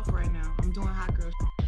off right now. I'm doing hot girl.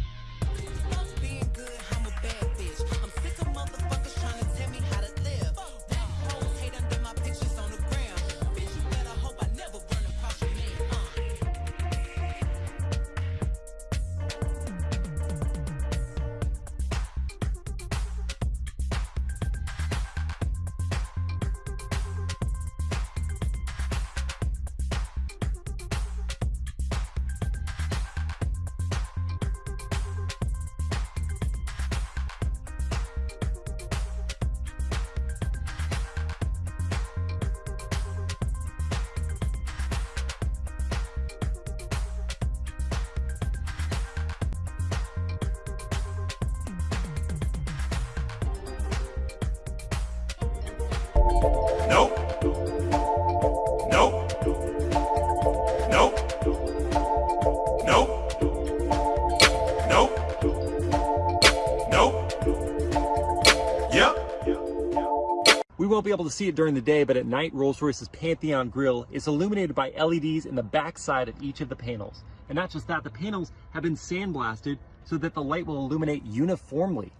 Able to see it during the day, but at night, Rolls-Royce's Pantheon grille is illuminated by LEDs in the backside of each of the panels. And not just that, the panels have been sandblasted so that the light will illuminate uniformly.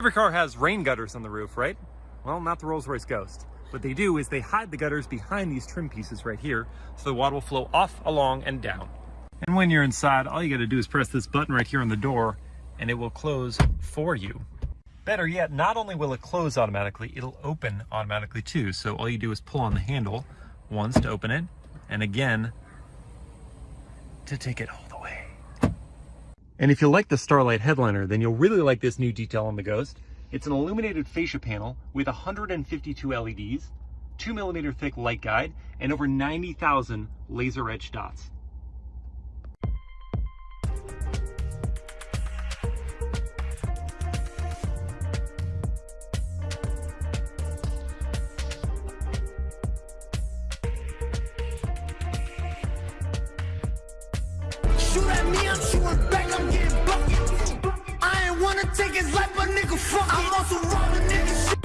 Every car has rain gutters on the roof, right? Well, not the Rolls-Royce Ghost. What they do is they hide the gutters behind these trim pieces right here, so the water will flow off, along, and down. And when you're inside, all you gotta do is press this button right here on the door, and it will close for you. Better yet, not only will it close automatically, it'll open automatically too. So all you do is pull on the handle once to open it, and again to take it all the way. And if you like the Starlight headliner, then you'll really like this new detail on the Ghost. It's an illuminated fascia panel with 152 LEDs, 2 millimeter thick light guide, and over 90,000 laser etched dots. His life, but nigga, fuck. I'm also robbing niggas.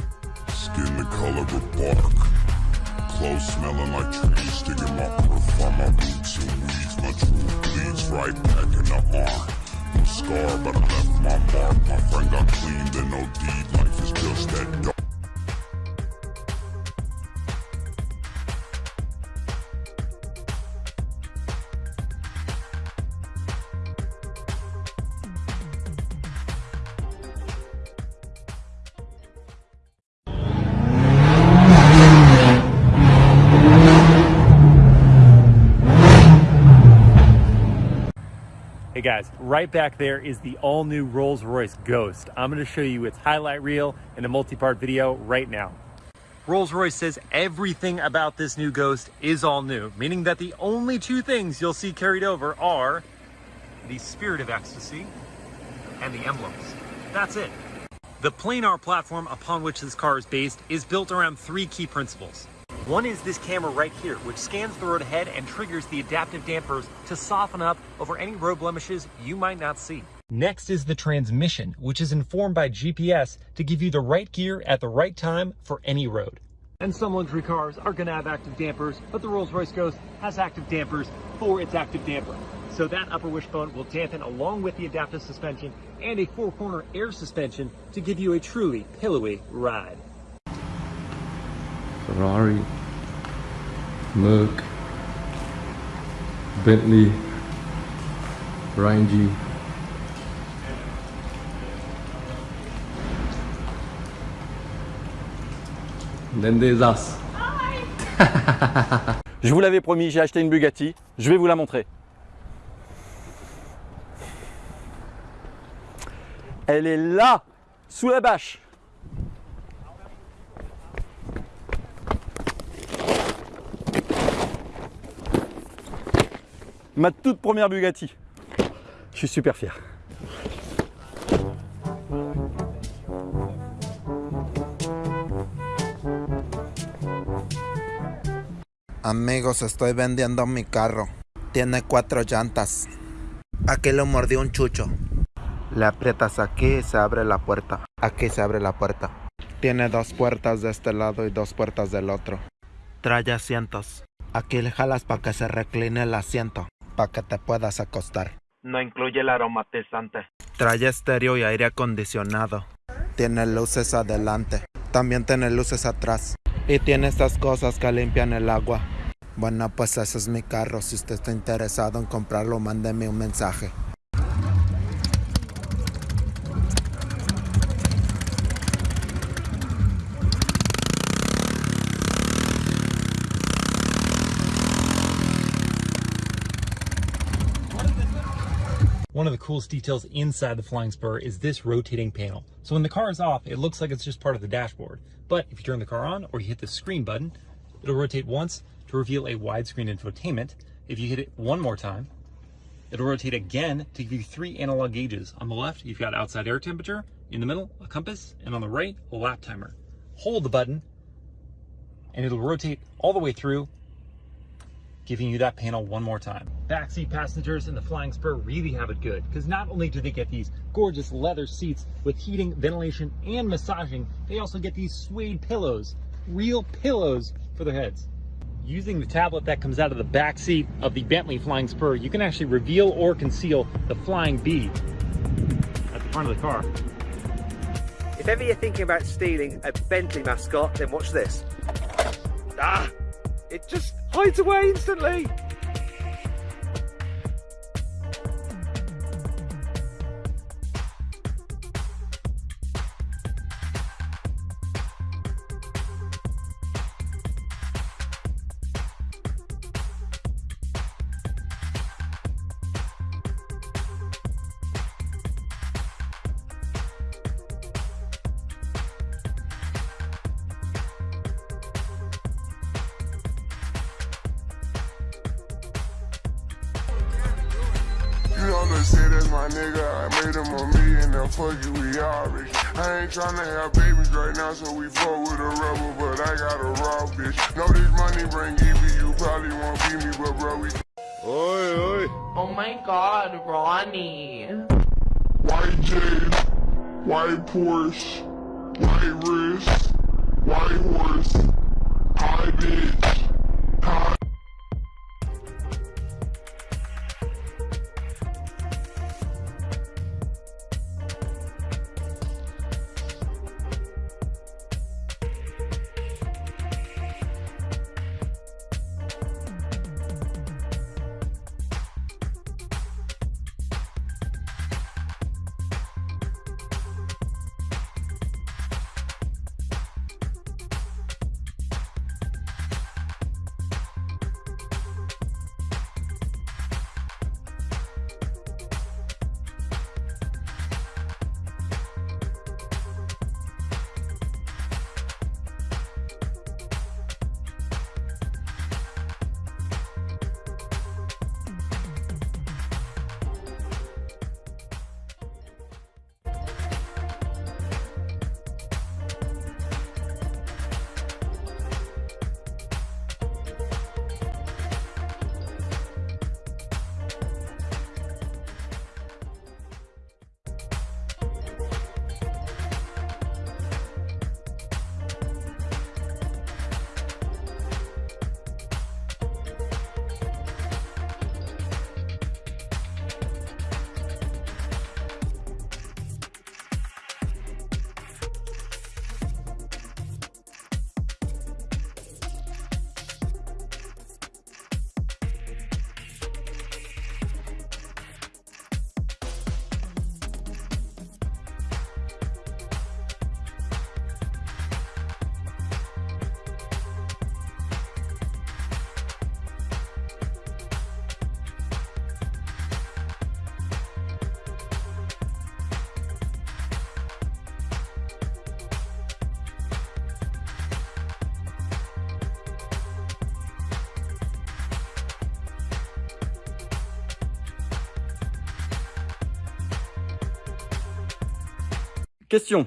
Skin the color of bark. Clothes smelling like trees. Sticking my perf on my boots and weeds. My truth bleeds right back in the arm. No scar, but I left my mark. My friend got clean, then no deed. Life is just that dark. Guys, right back there is the all new Rolls-Royce Ghost. I'm gonna show you its highlight reel in a multi-part video right now. Rolls-Royce says everything about this new Ghost is all new, meaning that the only two things you'll see carried over are the Spirit of Ecstasy and the emblems. That's it. The planar platform upon which this car is based is built around three key principles. One is this camera right here, which scans the road ahead and triggers the adaptive dampers to soften up over any road blemishes you might not see. Next is the transmission, which is informed by GPS to give you the right gear at the right time for any road. And some luxury cars are going to have active dampers, but the Rolls-Royce Ghost has active dampers for its active damper. So that upper wishbone will dampen along with the adaptive suspension and a four-corner air suspension to give you a truly pillowy ride. Ferrari, Merc, Bentley, Range, then. Je vous l'avais promis, j'ai acheté une Bugatti. Je vais vous la montrer. Elle est là, sous la bâche. Ma toute première Bugatti. Je suis super fier. Amigos, estoy vendiendo mi carro. Tiene cuatro llantas. Aquí lo mordió un chucho. Le aprietas aquí y se abre la puerta. Aquí se abre la puerta. Tiene dos puertas de este lado y dos puertas del otro. Trae asientos. Aquí le jalas para que se recline el asiento. Para que te puedas acostar. No incluye el aromatizante. Trae estéreo y aire acondicionado. Tiene luces adelante. También tiene luces atrás. Y tiene estas cosas que limpian el agua. Bueno, pues ese es mi carro. Si usted está interesado en comprarlo, mándeme un mensaje. One of the coolest details inside the Flying Spur is this rotating panel. So when the car is off, it looks like it's just part of the dashboard. But if you turn the car on or you hit the screen button, it'll rotate once to reveal a widescreen infotainment. If you hit it one more time, it'll rotate again to give you three analog gauges. On the left, you've got outside air temperature, in the middle, a compass, and on the right, a lap timer. Hold the button, and it'll rotate all the way through giving you that panel one more time. Backseat passengers in the Flying Spur really have it good because not only do they get these gorgeous leather seats with heating, ventilation, and massaging, they also get these suede pillows, real pillows for their heads. Using the tablet that comes out of the back seat of the Bentley Flying Spur, you can actually reveal or conceal the Flying B at the front of the car. If ever you're thinking about stealing a Bentley mascot, then watch this. Ah! It just hides away instantly! You know, say that's my nigga. I made him a million, now fuck it, we all rich. I ain't tryna have babies right now, so we fuck with a rubber, but I got a raw bitch. Know this money bring Evie, you probably won't beat me, but bro, we. Oi, oi. Oh my god, Ronnie. White J's, white Porsche, white wrist, white horse, high bitch, Question.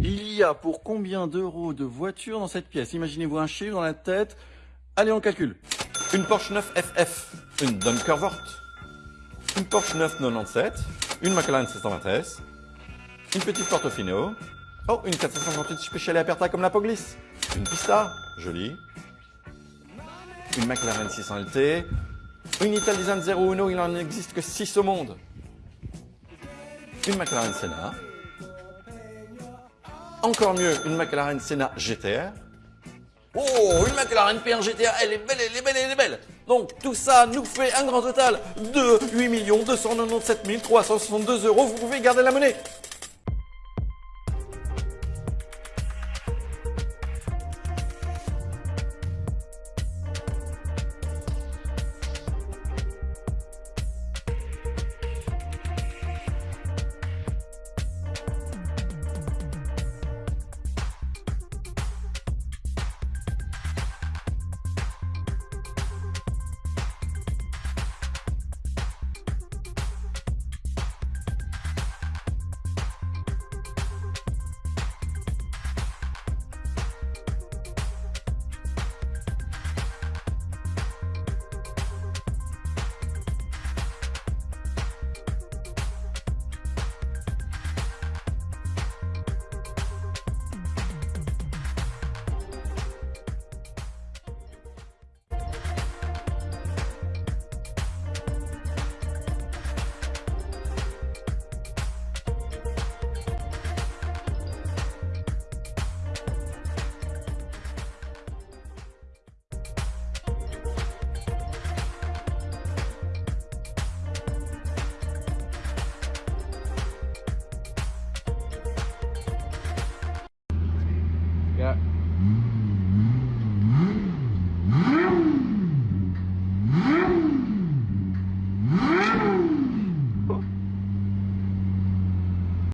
Il y a pour combien d'euros de voiture dans cette pièce? Imaginez-vous un chiffre dans la tête. Allez, on calcule. Une Porsche 9 FF, une Dunkervort, une Porsche 997, une McLaren 720S, une petite Portofino, oh, une 458 Speciale Aperta comme la Poglis, une Pista, jolie, une McLaren 600 LT, une Italdesign 01, il en existe que 6 au monde, une McLaren Senna. Encore mieux, une McLaren Senna GTR. Oh, une McLaren P1 GTR, elle est belle, elle est belle, elle est belle. Donc tout ça nous fait un grand total de 8 297 362 euros. Vous pouvez garder la monnaie.